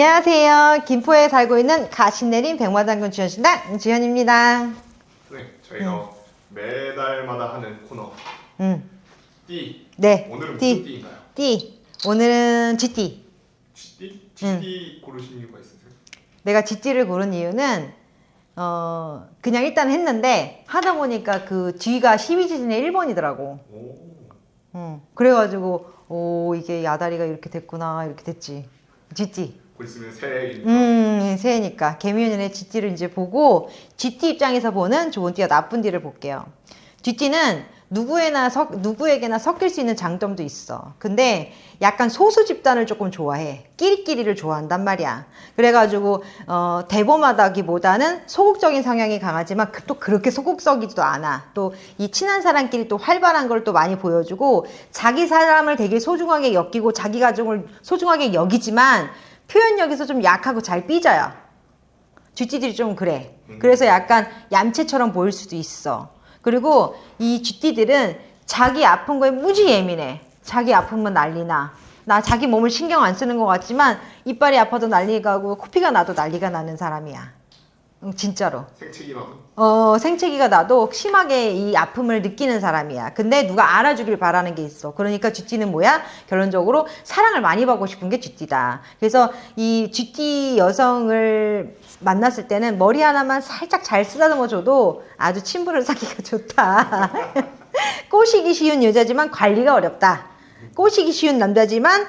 안녕하세요. 김포에 살고 있는 가신내린 백마당군 주현신당 주현입니다. 네, 저희가 매달마다 하는 코너 음, 띠. 네. 오늘은 띠. 무슨 띠인가요? 띠. 오늘은 쥐띠. 쥐띠? 쥐띠 고르신 이유가 있으세요? 내가 쥐띠를 고른 이유는 어 그냥 일단 했는데 하다 보니까 그 쥐가 12지진의 1번이더라고. 오. 어, 그래가지고 오 이게 야다리가 이렇게 됐구나 이렇게 됐지. 쥐띠. 곧 있으면 새해니까 음, 새해니까 개미연의 쥐띠를 이제 보고 쥐띠 입장에서 보는 좋은 띠와 나쁜 띠를 볼게요. 쥐띠는 누구에나 섞, 누구에게나 섞일 수 있는 장점도 있어. 근데 약간 소수 집단을 조금 좋아해. 끼리끼리를 좋아한단 말이야. 그래가지고 어, 대범하다기보다는 소극적인 성향이 강하지만 그- 또 그렇게 소극적이지도 않아. 또 이 친한 사람끼리 또 활발한 걸 또 많이 보여주고 자기 사람을 되게 소중하게 여기고 자기 가족을 소중하게 여기지만 표현력에서 좀 약하고 잘 삐져요. 쥐띠들이 좀 그래. 그래서 약간 얌체처럼 보일 수도 있어. 그리고 이 쥐띠들은 자기 아픈 거에 무지 예민해. 자기 아프면 난리나. 나 자기 몸을 신경 안 쓰는 것 같지만 이빨이 아파도 난리가 나고 코피가 나도 난리가 나는 사람이야. 응, 진짜로. 생채기 나도 어, 생채기가 나도 심하게 이 아픔을 느끼는 사람이야. 근데 누가 알아주길 바라는 게 있어. 그러니까 쥐띠는 뭐야? 결론적으로 사랑을 많이 받고 싶은 게 쥐띠다. 그래서 이 쥐띠 여성을 만났을 때는 머리 하나만 살짝 잘 쓰다듬어 줘도 아주 친분을 사기가 좋다. 꼬시기 쉬운 여자지만 관리가 어렵다. 꼬시기 쉬운 남자지만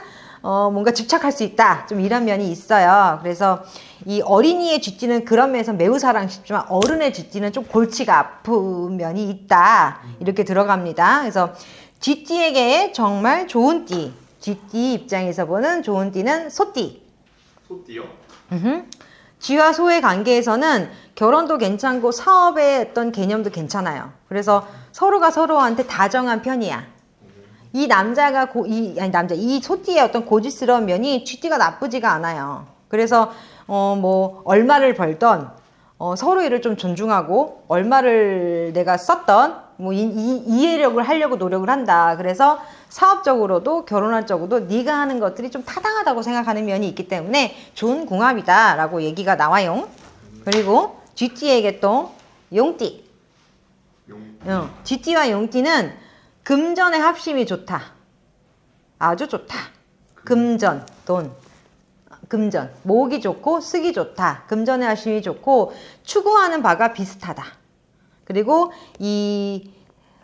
어, 뭔가 집착할 수 있다. 좀 이런 면이 있어요. 그래서 이 어린이의 쥐띠는 그런 면에서 매우 사랑스럽지만 어른의 쥐띠는 좀 골치가 아픈 면이 있다. 이렇게 들어갑니다. 그래서 쥐띠에게 정말 좋은 띠. 쥐띠 입장에서 보는 좋은 띠는 소띠. 소띠요? 음흠. 쥐와 소의 관계에서는 결혼도 괜찮고 사업의 어떤 개념도 괜찮아요. 그래서 서로가 서로한테 다정한 편이야. 이 남자가 고, 이 아니 남자 이 소띠의 어떤 고지스러운 면이 쥐띠가 나쁘지가 않아요. 그래서 어 뭐 얼마를 벌던 어, 서로 일을 좀 존중하고 얼마를 내가 썼던 뭐 이, 이, 이해력을 하려고 노력을 한다. 그래서 사업적으로도 결혼할 적으로도 네가 하는 것들이 좀 타당하다고 생각하는 면이 있기 때문에 좋은 궁합이다 라고 얘기가 나와요. 그리고 쥐띠에게 또 용띠. 용. 어, 쥐띠와 용띠는 금전의 합심이 좋다. 아주 좋다. 금전, 돈. 금전, 모으기 좋고 쓰기 좋다. 금전의 합심이 좋고 추구하는 바가 비슷하다. 그리고 이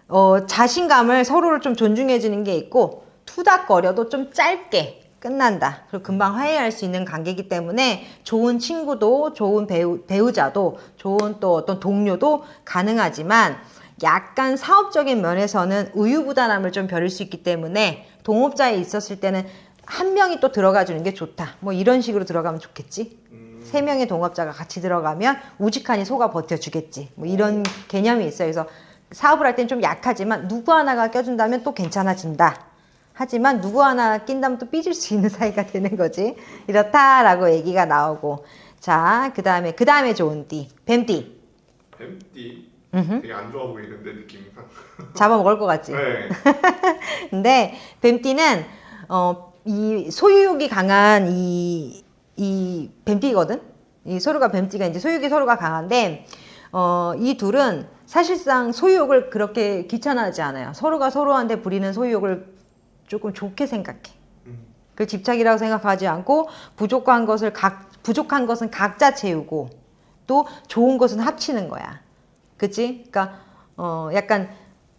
어, 자신감을 서로를 좀 존중해 주는 게 있고 투닥거려도 좀 짧게 끝난다. 그리고 금방 화해할 수 있는 관계이기 때문에 좋은 친구도 좋은 배우, 배우자도 좋은 또 어떤 동료도 가능하지만 약간 사업적인 면에서는 우유부단함을 좀 벼릴 수 있기 때문에 동업자에 있었을 때는 한 명이 또 들어가 주는 게 좋다. 뭐 이런 식으로 들어가면 좋겠지. 세 명의 동업자가 같이 들어가면 우직하니 소가 버텨주겠지. 뭐 이런 개념이 있어요. 그래서 사업을 할 땐 좀 약하지만 누구 하나가 껴준다면 또 괜찮아진다. 하지만 누구 하나 낀다면 또 삐질 수 있는 사이가 되는 거지. 이렇다라고 얘기가 나오고. 자, 그 다음에, 그 다음에 좋은 띠. 뱀띠. 뱀띠. 되게 안 좋아 보이는데 느낌상. 잡아먹을 것 같지. 네. 근데 뱀띠는 어, 이 소유욕이 강한 이, 이 뱀띠거든. 이 서로가 뱀띠가 이제 소유욕이 서로가 강한데 어, 이 둘은 사실상 소유욕을 그렇게 귀찮아하지 않아요. 서로가 서로한테 부리는 소유욕을 조금 좋게 생각해. 음. 그 집착이라고 생각하지 않고 부족한 것을 각 부족한 것은 각자 채우고 또 좋은 것은 합치는 거야. 그치? 그러니까 어 약간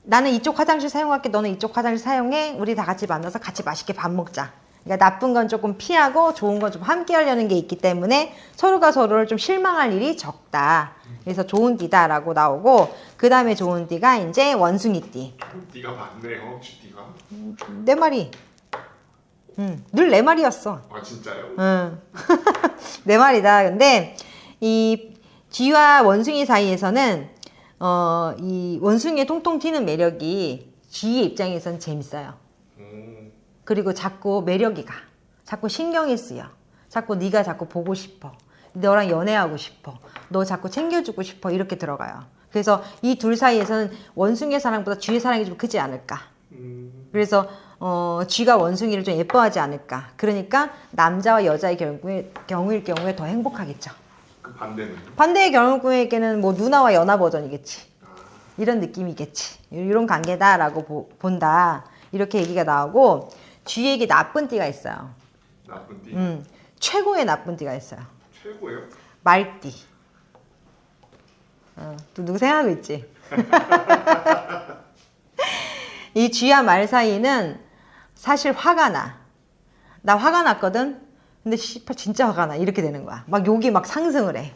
나는 이쪽 화장실 사용할게 너는 이쪽 화장실 사용해 우리 다 같이 만나서 같이 맛있게 밥 먹자. 그러니까 나쁜 건 조금 피하고 좋은 건 좀 함께 하려는 게 있기 때문에 서로가 서로를 좀 실망할 일이 적다. 그래서 좋은 띠다 라고 나오고 그 다음에 좋은 띠가 이제 원숭이 띠. 띠가 많네요. 쥐띠가. 내 말이. 응, 늘내 말이었어. 아 진짜요? 응. 내 말이다. 근데 이 쥐와 원숭이 사이에서는 어, 이 원숭이의 통통 튀는 매력이 쥐의 입장에선 재밌어요. 음. 그리고 자꾸 매력이 가. 자꾸 신경이 쓰여. 자꾸 네가 자꾸 보고 싶어. 너랑 연애하고 싶어. 너 자꾸 챙겨주고 싶어. 이렇게 들어가요. 그래서 이 둘 사이에서는 원숭이의 사랑보다 쥐의 사랑이 좀 크지 않을까. 음. 그래서 어, 쥐가 원숭이를 좀 예뻐하지 않을까. 그러니까 남자와 여자의 경우에, 경우일 경우에 더 행복하겠죠. 그 반대는 반대의 경우에게는 뭐 누나와 연하 버전이겠지. 아, 이런 느낌이겠지. 이런 관계다라고 보- 본다. 이렇게 얘기가 나오고 쥐에게 나쁜 띠가 있어요. 나쁜 띠 음, 최고의 나쁜 띠가 있어요. 최고예요. 말띠. 어, 또 누구 생각하고 있지? 이 쥐와 말 사이는 사실 화가 나. 나 화가 났거든? 근데 씨발 진짜 화가 나. 이렇게 되는 거야. 막 욕이 막 상승을 해.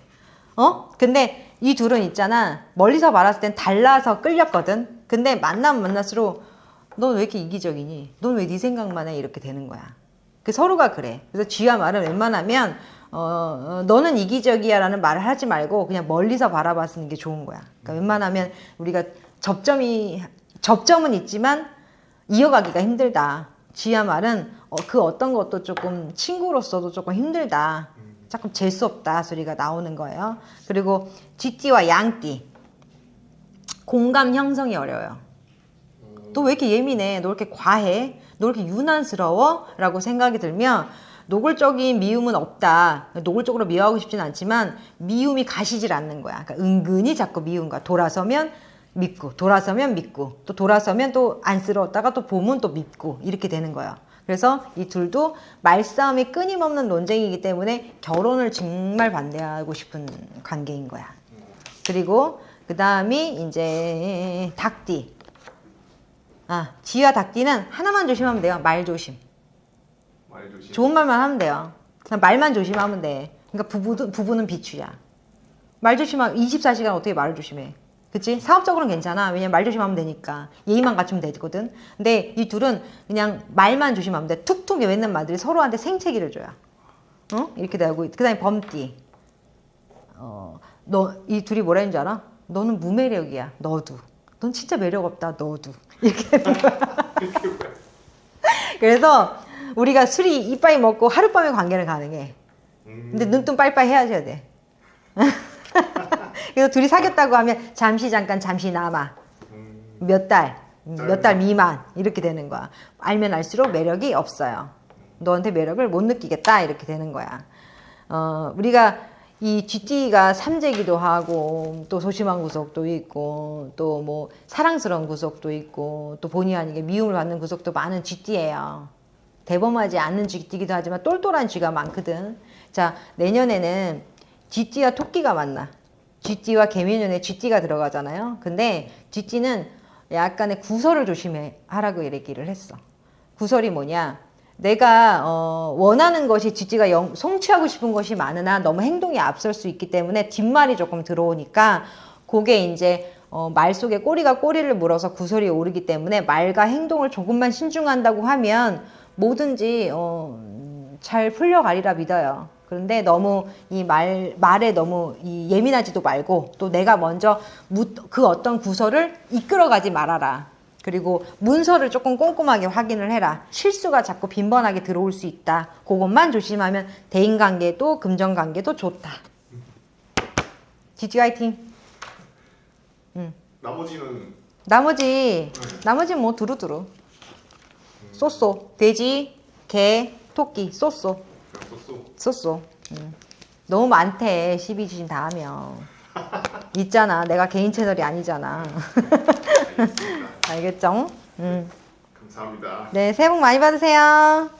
어? 근데 이 둘은 있잖아. 멀리서 말았을 땐 달라서 끌렸거든? 근데 만나면 만날수록 넌 왜 이렇게 이기적이니? 넌 왜 네 생각만 해? 이렇게 되는 거야. 그 서로가 그래. 그래서 쥐와 말은 웬만하면 어, 어, 너는 이기적이야 라는 말을 하지 말고 그냥 멀리서 바라봤는 게 좋은 거야. 그러니까 웬만하면 우리가 접점이 접점은 있지만 이어가기가 힘들다. 쥐와 말은 어, 그 어떤 것도 조금 친구로서도 조금 힘들다. 조금 재수 없다 소리가 나오는 거예요. 그리고 쥐띠와 양띠 공감 형성이 어려워요. 너 왜 이렇게 예민해? 너왜 이렇게 과해? 너왜 이렇게 유난스러워? 라고 생각이 들면 노골적인 미움은 없다. 노골적으로 미워하고 싶진 않지만 미움이 가시질 않는 거야. 그러니까 은근히 자꾸 거야. 돌아서면 믿고, 돌아서면 믿고, 또 돌아서면 또 안쓰러웠다가 또 보면 또 믿고 이렇게 되는 거야. 그래서 이 둘도 말싸움이 끊임없는 논쟁이기 때문에 결혼을 정말 반대하고 싶은 관계인 거야. 그리고 그 다음이 이제 닭띠. 아, 쥐와 닭띠는 하나만 조심하면 돼요. 말 조심. 말 조심. 좋은 말만 하면 돼요. 그냥 말만 조심하면 돼. 그러니까 부부도, 부부는 비추야. 말 조심하면 24시간 어떻게 말을 조심해. 그치? 사업적으로는 괜찮아. 왜냐면 말 조심하면 되니까. 예의만 갖추면 되거든. 근데 이 둘은 그냥 말만 조심하면 돼. 툭툭 외는 말들이 서로한테 생채기를 줘요. 어? 이렇게 되고. 그 다음에 범띠. 어, 너, 이 둘이 뭐라 했는 줄 알아? 너는 무매력이야. 너도. 넌 진짜 매력 없다. 너도. 이렇게. 그래서 우리가 술이 이빠이 먹고 하룻밤에 관계는 가능해. 음, 근데 눈뜬 빨빨 헤어져야 돼. 그래서 둘이 사귀었다고 하면 잠시 잠깐 잠시 남아. 음, 몇 달, 몇 달 미만 이렇게 되는 거야. 알면 알수록 매력이 없어요. 너한테 매력을 못 느끼겠다 이렇게 되는 거야. 어, 우리가 이 쥐띠가 삼재기도 하고 또 소심한 구석도 있고 또 뭐 사랑스러운 구석도 있고 또 본의 아니게 미움을 받는 구석도 많은 쥐띠예요. 대범하지 않는 쥐띠기도 하지만 똘똘한 쥐가 많거든. 자 내년에는 쥐띠와 토끼가 만나. 쥐띠와 개미년에 쥐띠가 들어가잖아요. 근데 쥐띠는 약간의 구설을 조심해 하라고 얘기를 했어. 구설이 뭐냐? 내가 어, 원하는 것이 쥐띠가 영- 성취하고 싶은 것이 많으나 너무 행동이 앞설 수 있기 때문에 뒷말이 조금 들어오니까 그게 이제 어, 말 속에 꼬리가 꼬리를 물어서 구설이 오르기 때문에 말과 행동을 조금만 신중한다고 하면 뭐든지 어, 잘 풀려가리라 믿어요. 그런데 너무 이 말, 말에 너무 이 예민하지도 말고 또 내가 먼저 무- 그 어떤 구설을 이끌어가지 말아라. 그리고 문서를 조금 꼼꼼하게 확인을 해라. 실수가 자꾸 빈번하게 들어올 수 있다. 그것만 조심하면 대인관계도 금전관계도 좋다. 지지 화이팅. 나머지는 나머지 나머지는 뭐 두루두루. 쏘쏘 돼지 개 토끼 쏘쏘 썼어. 쏘쏘. 음. 너무 많대 12주신 다 하면. 있잖아 내가 개인 채널이 아니잖아. 알겠죠? 음. 감사합니다. 네 새해 복 많이 받으세요.